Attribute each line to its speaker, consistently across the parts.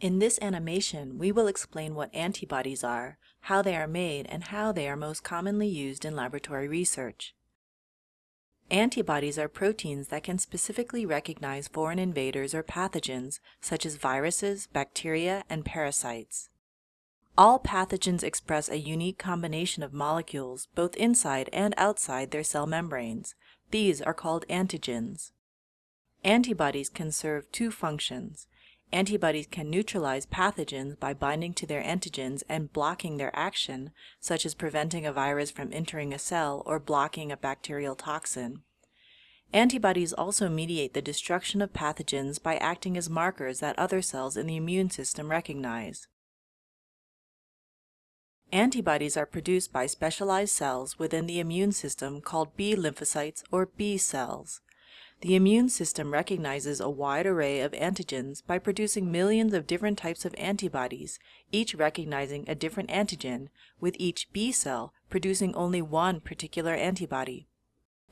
Speaker 1: In this animation, we will explain what antibodies are, how they are made, and how they are most commonly used in laboratory research. Antibodies are proteins that can specifically recognize foreign invaders or pathogens, such as viruses, bacteria, and parasites. All pathogens express a unique combination of molecules, both inside and outside their cell membranes. These are called antigens. Antibodies can serve two functions. Antibodies can neutralize pathogens by binding to their antigens and blocking their action, such as preventing a virus from entering a cell or blocking a bacterial toxin. Antibodies also mediate the destruction of pathogens by acting as markers that other cells in the immune system recognize. Antibodies are produced by specialized cells within the immune system called B lymphocytes or B cells. The immune system recognizes a wide array of antigens by producing millions of different types of antibodies, each recognizing a different antigen, with each B cell producing only one particular antibody.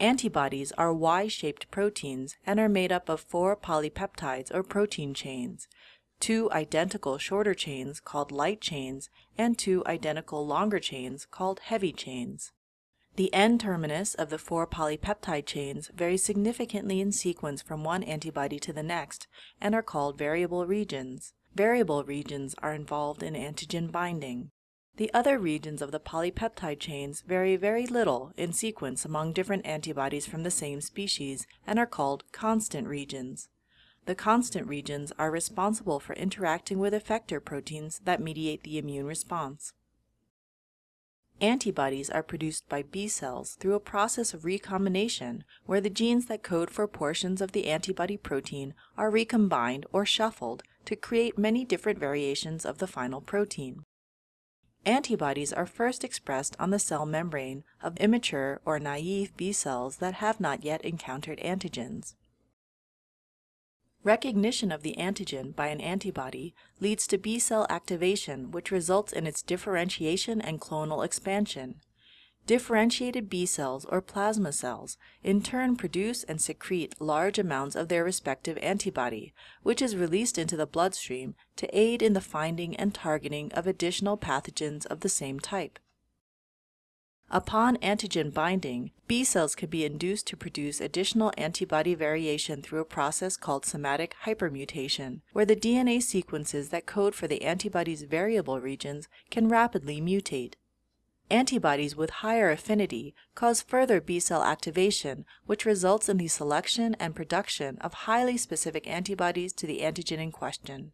Speaker 1: Antibodies are Y-shaped proteins and are made up of four polypeptides or protein chains, two identical shorter chains called light chains, and two identical longer chains called heavy chains. The N-terminus of the four polypeptide chains varies significantly in sequence from one antibody to the next and are called variable regions. Variable regions are involved in antigen binding. The other regions of the polypeptide chains vary very little in sequence among different antibodies from the same species and are called constant regions. The constant regions are responsible for interacting with effector proteins that mediate the immune response. Antibodies are produced by B cells through a process of recombination where the genes that code for portions of the antibody protein are recombined or shuffled to create many different variations of the final protein. Antibodies are first expressed on the cell membrane of immature or naive B cells that have not yet encountered antigens. Recognition of the antigen by an antibody leads to B cell activation, which results in its differentiation and clonal expansion. Differentiated B cells or plasma cells in turn produce and secrete large amounts of their respective antibody, which is released into the bloodstream to aid in the finding and targeting of additional pathogens of the same type. Upon antigen binding, B cells can be induced to produce additional antibody variation through a process called somatic hypermutation, where the DNA sequences that code for the antibody's variable regions can rapidly mutate. Antibodies with higher affinity cause further B cell activation, which results in the selection and production of highly specific antibodies to the antigen in question.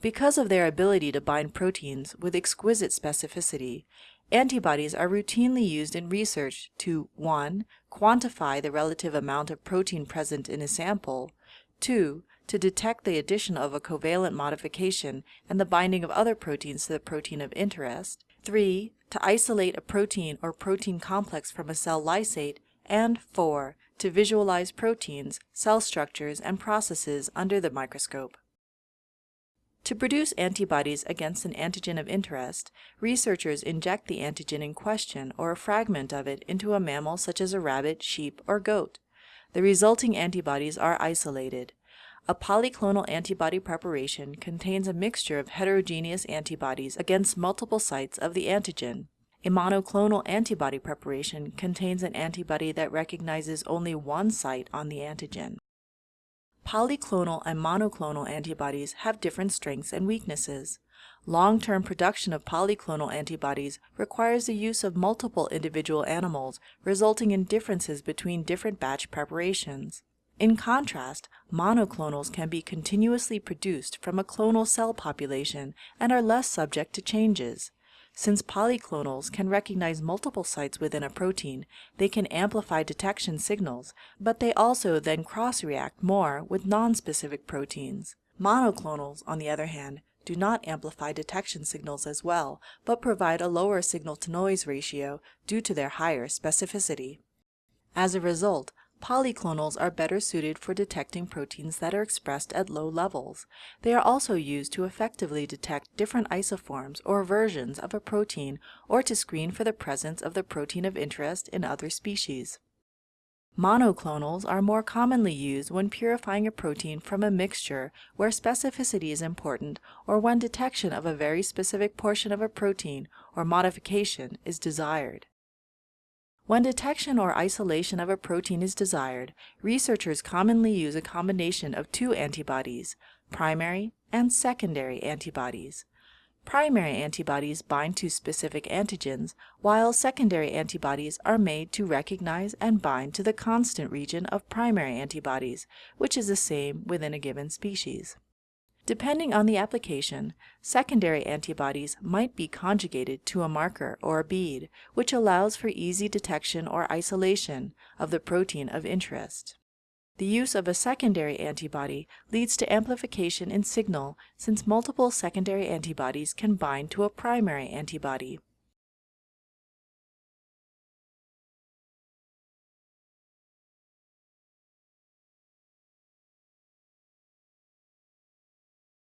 Speaker 1: Because of their ability to bind proteins with exquisite specificity, Antibodies are routinely used in research to 1. quantify the relative amount of protein present in a sample, 2. to detect the addition of a covalent modification and the binding of other proteins to the protein of interest, 3. to isolate a protein or protein complex from a cell lysate, and 4. to visualize proteins, cell structures, and processes under the microscope. To produce antibodies against an antigen of interest, researchers inject the antigen in question or a fragment of it into a mammal such as a rabbit, sheep, or goat. The resulting antibodies are isolated. A polyclonal antibody preparation contains a mixture of heterogeneous antibodies against multiple sites of the antigen. A monoclonal antibody preparation contains an antibody that recognizes only one site on the antigen. Polyclonal and monoclonal antibodies have different strengths and weaknesses. Long-term production of polyclonal antibodies requires the use of multiple individual animals, resulting in differences between different batch preparations. In contrast, monoclonals can be continuously produced from a clonal cell population and are less subject to changes. Since polyclonals can recognize multiple sites within a protein, they can amplify detection signals, but they also then cross-react more with non-specific proteins. Monoclonals, on the other hand, do not amplify detection signals as well, but provide a lower signal-to-noise ratio due to their higher specificity. As a result, Polyclonals are better suited for detecting proteins that are expressed at low levels. They are also used to effectively detect different isoforms or versions of a protein or to screen for the presence of the protein of interest in other species. Monoclonals are more commonly used when purifying a protein from a mixture where specificity is important or when detection of a very specific portion of a protein or modification is desired. When detection or isolation of a protein is desired, researchers commonly use a combination of two antibodies, primary and secondary antibodies. Primary antibodies bind to specific antigens, while secondary antibodies are made to recognize and bind to the constant region of primary antibodies, which is the same within a given species. Depending on the application, secondary antibodies might be conjugated to a marker or a bead, which allows for easy detection or isolation of the protein of interest. The use of a secondary antibody leads to amplification in signal since multiple secondary antibodies can bind to a primary antibody.